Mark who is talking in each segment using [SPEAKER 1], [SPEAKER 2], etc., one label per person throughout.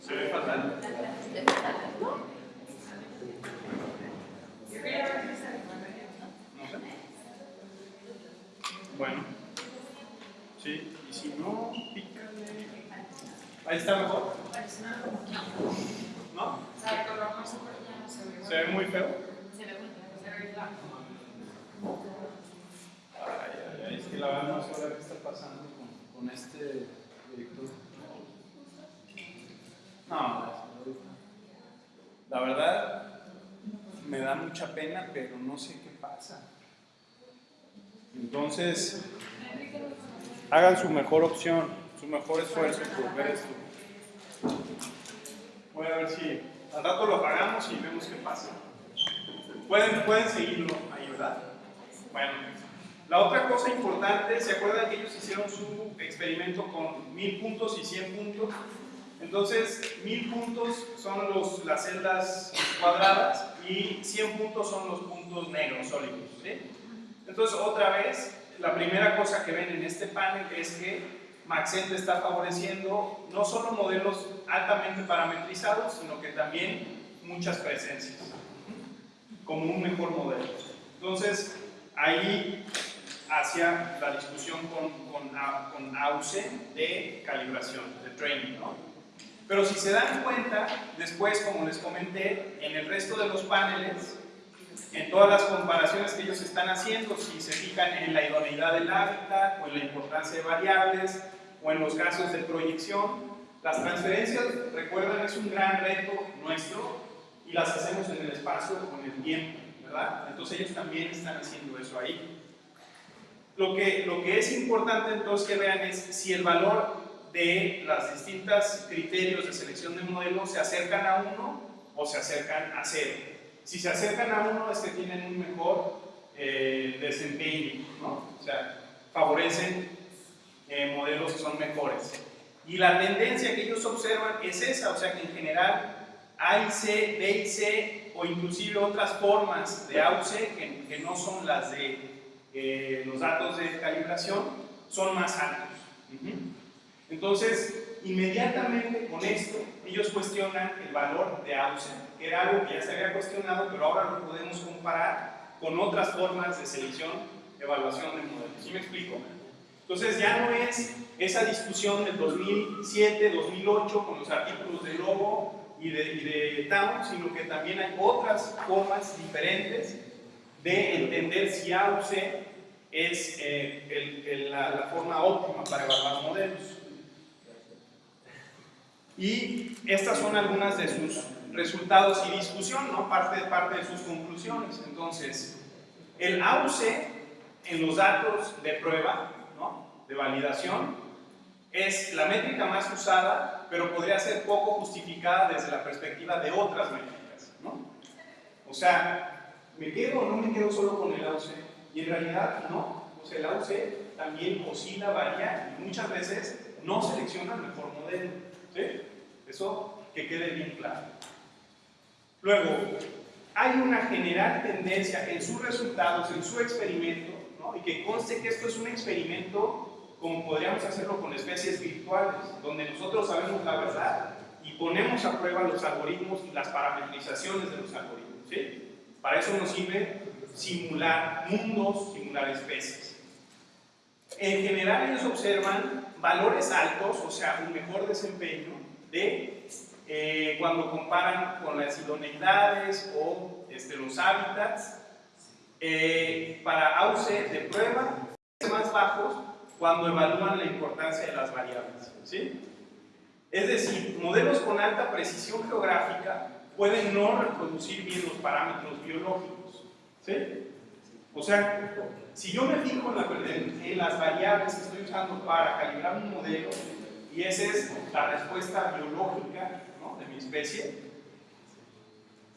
[SPEAKER 1] Se ve fatal. No sé. Bueno. Sí, y si no, pícale. Ahí está mejor. ¿No? Se ve muy feo. Ay, ay, ay, es que la verdad no sé qué está pasando con, con este director. No, la verdad me da mucha pena, pero no sé qué pasa. Entonces, hagan su mejor opción, su mejor esfuerzo por ver esto. Voy a ver si al rato lo apagamos y vemos qué pasa. Pueden, pueden seguirlo ahí, ¿verdad? Bueno, la otra cosa importante, ¿se acuerdan que ellos hicieron su experimento con mil puntos y 100 puntos? Entonces, mil puntos son los, las celdas cuadradas y 100 puntos son los puntos negros sólidos. Entonces, otra vez, la primera cosa que ven en este panel es que Maxent está favoreciendo no solo modelos altamente parametrizados, sino que también muchas presencias, como un mejor modelo. Entonces, ahí hacia la discusión con, con, con de calibración, de training, ¿no? Pero si se dan cuenta, después, como les comenté, en el resto de los paneles, en todas las comparaciones que ellos están haciendo, si se fijan en la idoneidad del hábitat, o en la importancia de variables, o en los casos de proyección, las transferencias, recuerden, es un gran reto nuestro, y las hacemos en el espacio con el tiempo, ¿verdad? Entonces ellos también están haciendo eso ahí. Lo que, lo que es importante entonces que vean es si el valor de los distintos criterios de selección de modelos se acercan a uno o se acercan a cero. Si se acercan a uno es que tienen un mejor eh, desempeño, ¿no? o sea, favorecen eh, modelos que son mejores. Y la tendencia que ellos observan es esa, o sea que en general A y C, B y C o inclusive otras formas de A o C que, no son las de eh, los datos de calibración son más altos. Entonces, inmediatamente con esto, ellos cuestionan el valor de AUSE, que era algo que ya se había cuestionado, pero ahora lo podemos comparar con otras formas de selección, evaluación de modelos. ¿Sí me explico? Entonces, ya no es esa discusión del 2007, 2008 con los artículos de Lobo y de, y de Town, sino que también hay otras formas diferentes de entender si AUSE es eh, el, el, la, la forma óptima para evaluar modelos. Y estas son algunas de sus resultados y discusión, ¿no? parte, parte de sus conclusiones. Entonces, el AUC en los datos de prueba. De validación, es la métrica más usada, pero podría ser poco justificada desde la perspectiva de otras métricas. ¿no? O sea, ¿me quedo o no me quedo solo con el AUC? Y en realidad, no. O sea, el AUC también oscila, varía y muchas veces no selecciona el mejor modelo. Eso que quede bien claro. Luego, hay una general tendencia en sus resultados, en su experimento, ¿no? y que conste que esto es un experimento como podríamos hacerlo con especies virtuales, donde nosotros sabemos la verdad y ponemos a prueba los algoritmos y las parametrizaciones de los algoritmos. ¿sí? Para eso nos sirve simular mundos, simular especies. En general ellos observan valores altos, o sea, un mejor desempeño, de eh, cuando comparan con las idoneidades o este, los hábitats eh, para AUCE de prueba más bajos cuando evalúan la importancia de las variables. ¿sí? Es decir, modelos con alta precisión geográfica pueden no reproducir bien los parámetros biológicos. ¿sí? O sea, si yo me fijo en, la, en las variables que estoy usando para calibrar un modelo, y esa es la respuesta biológica ¿no? de mi especie.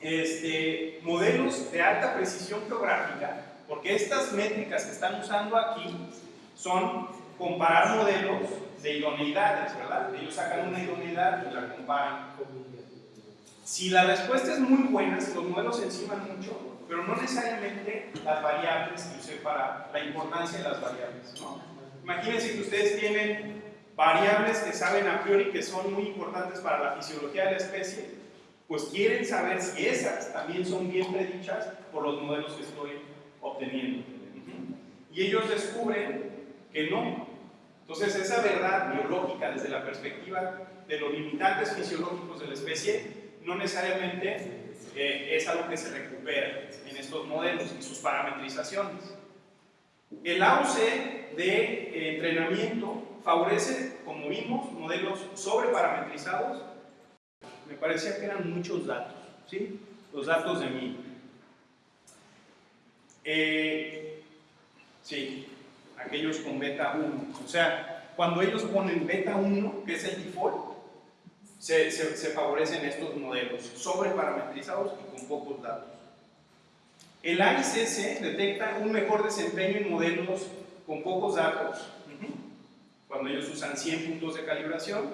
[SPEAKER 1] Este, modelos de alta precisión geográfica, porque estas métricas que están usando aquí son comparar modelos de idoneidades, ¿verdad? Ellos sacan una idoneidad y la comparan. Si la respuesta es muy buena, los modelos se enciman mucho, pero no necesariamente las variables que usé para la importancia de las variables, ¿no? Imagínense que ustedes tienen variables que saben a priori que son muy importantes para la fisiología de la especie, pues quieren saber si esas también son bien predichas por los modelos que estoy obteniendo. Y ellos descubren que no. Entonces esa verdad biológica desde la perspectiva de los limitantes fisiológicos de la especie no necesariamente eh, es algo que se recupera en estos modelos y sus parametrizaciones. El AUC de eh, entrenamiento favorece, como vimos, modelos sobreparametrizados. Me parecía que eran muchos datos, ¿sí? Los datos de mí. Eh, sí, aquellos con beta 1. O sea, cuando ellos ponen beta 1, que es el default, se, favorecen estos modelos sobreparametrizados y con pocos datos. El AICC detecta un mejor desempeño en modelos con pocos datos, cuando ellos usan 100 puntos de calibración,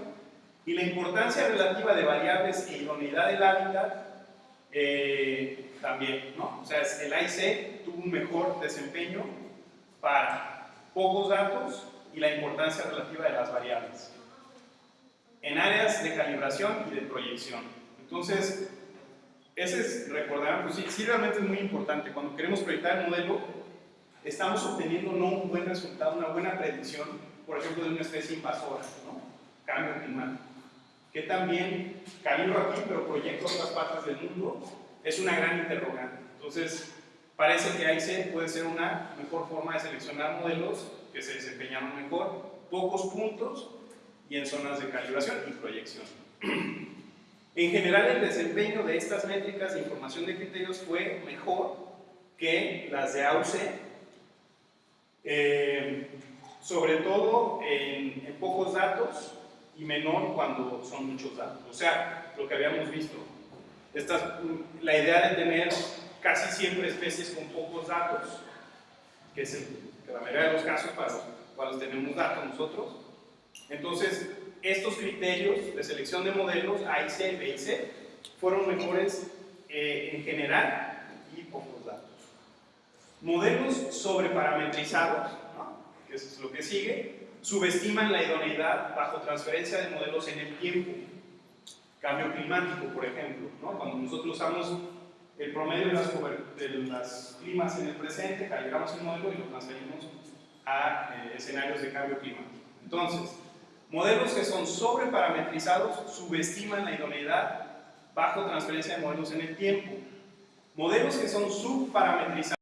[SPEAKER 1] y la importancia relativa de variables e idoneidad del hábitat eh, también, ¿no? O sea, el AIC tuvo un mejor desempeño para pocos datos y la importancia relativa de las variables en áreas de calibración y de proyección. Entonces, ese es, recordarán, pues sí, sí, realmente es muy importante. Cuando queremos proyectar el modelo, estamos obteniendo no un buen resultado, una buena predicción, por ejemplo, de una especie invasora, ¿no? Cambio climático. Que también calibro aquí, pero proyecto otras partes del mundo, es una gran interrogante. Entonces, parece que se puede ser una mejor forma de seleccionar modelos que se desempeñaron mejor, pocos puntos, y en zonas de calibración y proyección. En general, el desempeño de estas métricas de información de criterios fue mejor que las de AUC, eh, sobre todo en, en, pocos datos y menor cuando son muchos datos. O sea, lo que habíamos visto. Esta, la idea de tener casi siempre especies con pocos datos, que es el, que la mayoría de los casos para los cuales tenemos datos nosotros, entonces, estos criterios de selección de modelos A y C, B y C fueron mejores eh, en general y pocos datos. Modelos sobreparametrizados, ¿no? que es lo que sigue, subestiman la idoneidad bajo transferencia de modelos en el tiempo. Cambio climático, por ejemplo, ¿no? cuando nosotros usamos el promedio de las, climas en el presente, calibramos el modelo y lo transferimos a eh, escenarios de cambio climático. Entonces, Modelos que son sobreparametrizados subestiman la idoneidad bajo transferencia de modelos en el tiempo. Modelos que son subparametrizados